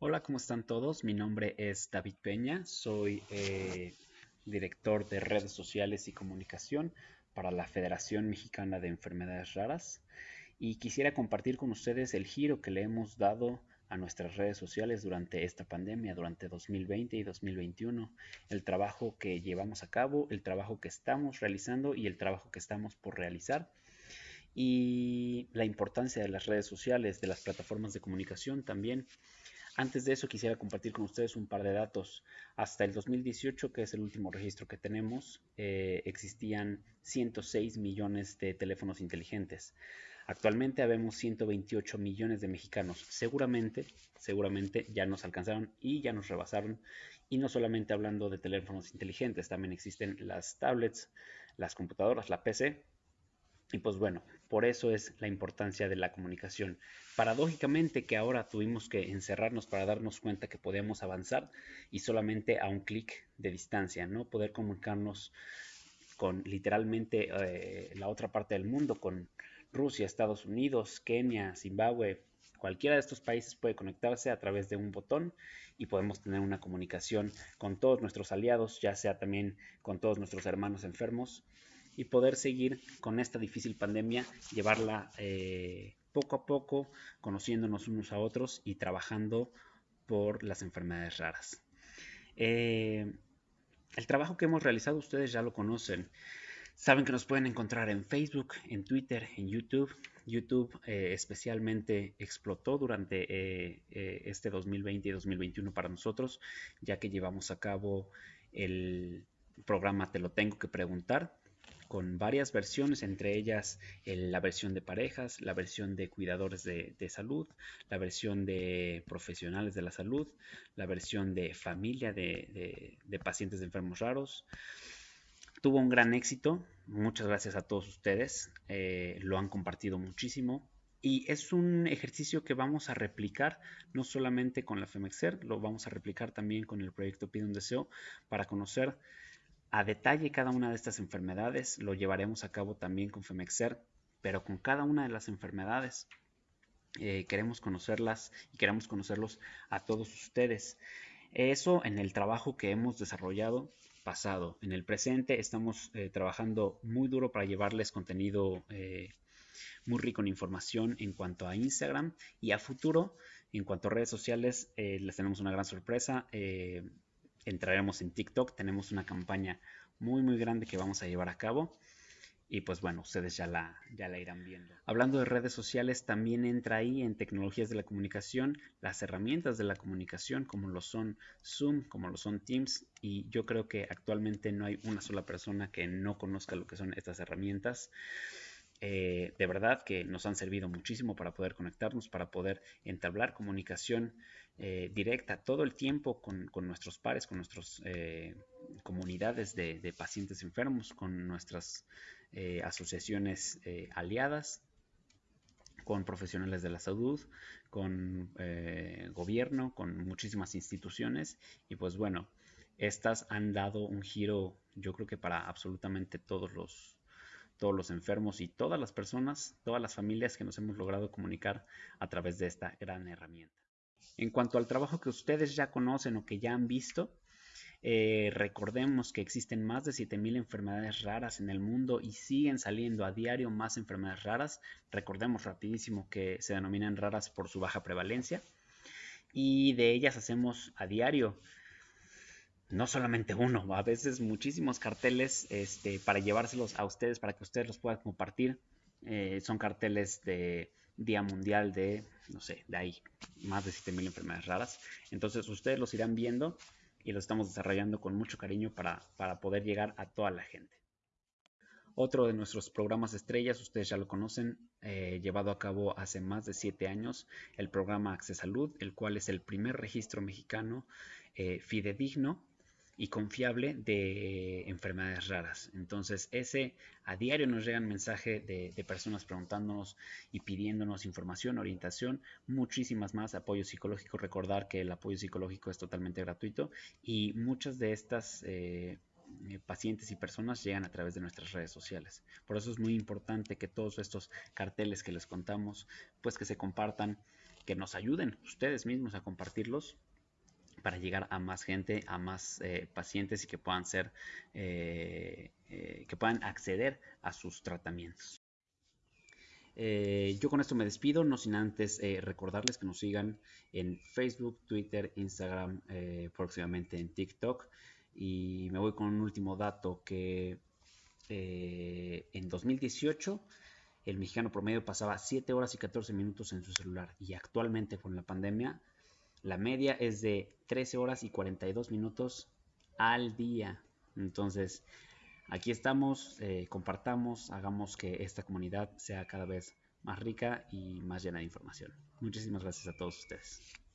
Hola, ¿cómo están todos? Mi nombre es David Peña, soy eh, director de redes sociales y comunicación para la Federación Mexicana de Enfermedades Raras y quisiera compartir con ustedes el giro que le hemos dado a nuestras redes sociales durante esta pandemia, durante 2020 y 2021, el trabajo que llevamos a cabo, el trabajo que estamos realizando y el trabajo que estamos por realizar y la importancia de las redes sociales, de las plataformas de comunicación también antes de eso quisiera compartir con ustedes un par de datos. Hasta el 2018, que es el último registro que tenemos, eh, existían 106 millones de teléfonos inteligentes. Actualmente habemos 128 millones de mexicanos. Seguramente, seguramente ya nos alcanzaron y ya nos rebasaron. Y no solamente hablando de teléfonos inteligentes, también existen las tablets, las computadoras, la PC, y pues bueno, por eso es la importancia de la comunicación. Paradójicamente que ahora tuvimos que encerrarnos para darnos cuenta que podíamos avanzar y solamente a un clic de distancia, ¿no? Poder comunicarnos con literalmente eh, la otra parte del mundo, con Rusia, Estados Unidos, Kenia, Zimbabue, cualquiera de estos países puede conectarse a través de un botón y podemos tener una comunicación con todos nuestros aliados, ya sea también con todos nuestros hermanos enfermos y poder seguir con esta difícil pandemia, llevarla eh, poco a poco, conociéndonos unos a otros y trabajando por las enfermedades raras. Eh, el trabajo que hemos realizado ustedes ya lo conocen. Saben que nos pueden encontrar en Facebook, en Twitter, en YouTube. YouTube eh, especialmente explotó durante este 2020 y 2021 para nosotros, ya que llevamos a cabo el programa Te lo tengo que preguntar, con varias versiones, entre ellas la versión de parejas, la versión de cuidadores de, salud, la versión de profesionales de la salud, la versión de familia de, pacientes de enfermos raros. Tuvo un gran éxito, muchas gracias a todos ustedes, eh, lo han compartido muchísimo. Y es un ejercicio que vamos a replicar no solamente con la FEMEXER, lo vamos a replicar también con el proyecto Pide un Deseo para conocer a detalle cada una de estas enfermedades lo llevaremos a cabo también con Femexer, pero con cada una de las enfermedades eh, queremos conocerlas y queremos conocerlos a todos ustedes. Eso en el trabajo que hemos desarrollado pasado. En el presente estamos eh, trabajando muy duro para llevarles contenido eh, muy rico en información en cuanto a Instagram y a futuro en cuanto a redes sociales les tenemos una gran sorpresa entraremos en TikTok. Tenemos una campaña muy muy grande que vamos a llevar a cabo. Y pues bueno, ustedes ya la, ya la irán viendo. Hablando de redes sociales, también entra ahí en tecnologías de la comunicación, las herramientas de la comunicación, como lo son Zoom, como lo son Teams. Y yo creo que actualmente no hay una sola persona que no conozca lo que son estas herramientas. Eh, de verdad que nos han servido muchísimo para poder conectarnos, para poder entablar comunicación eh, directa todo el tiempo con, nuestros pares, con nuestras eh, comunidades de, pacientes enfermos, con nuestras asociaciones aliadas, con profesionales de la salud, con gobierno, con muchísimas instituciones. Y pues bueno, estas han dado un giro yo creo que para absolutamente todos los todos los enfermos y todas las personas, todas las familias que nos hemos logrado comunicar a través de esta gran herramienta. En cuanto al trabajo que ustedes ya conocen o que ya han visto, eh, recordemos que existen más de 7.000 enfermedades raras en el mundo y siguen saliendo a diario más enfermedades raras. Recordemos rapidísimo que se denominan raras por su baja prevalencia y de ellas hacemos a diario no solamente uno, a veces muchísimos carteles este, para llevárselos a ustedes, para que ustedes los puedan compartir. Eh, son carteles de Día Mundial de, no sé, de ahí, más de 7.000 enfermedades raras. Entonces ustedes los irán viendo y los estamos desarrollando con mucho cariño para, poder llegar a toda la gente. Otro de nuestros programas estrellas, ustedes ya lo conocen, eh, llevado a cabo hace más de siete años, el programa Access Salud, el cual es el primer registro mexicano eh, fidedigno y confiable de enfermedades raras. Entonces, ese a diario nos llegan mensajes de, de, personas preguntándonos y pidiéndonos información, orientación, muchísimas más, apoyo psicológico. Recordar que el apoyo psicológico es totalmente gratuito y muchas de estas eh, pacientes y personas llegan a través de nuestras redes sociales. Por eso es muy importante que todos estos carteles que les contamos, pues que se compartan que nos ayuden ustedes mismos a compartirlos para llegar a más gente, a más eh, pacientes y que puedan ser, eh, eh, que puedan acceder a sus tratamientos. yo con esto me despido, no sin antes recordarles que nos sigan en Facebook, Twitter, Instagram, próximamente en TikTok. Y me voy con un último dato que en 2018 el mexicano promedio pasaba 7 horas y 14 minutos en su celular y actualmente con la pandemia la media es de 13 horas y 42 minutos al día. Entonces, aquí estamos, eh, compartamos, hagamos que esta comunidad sea cada vez más rica y más llena de información. Muchísimas gracias a todos ustedes.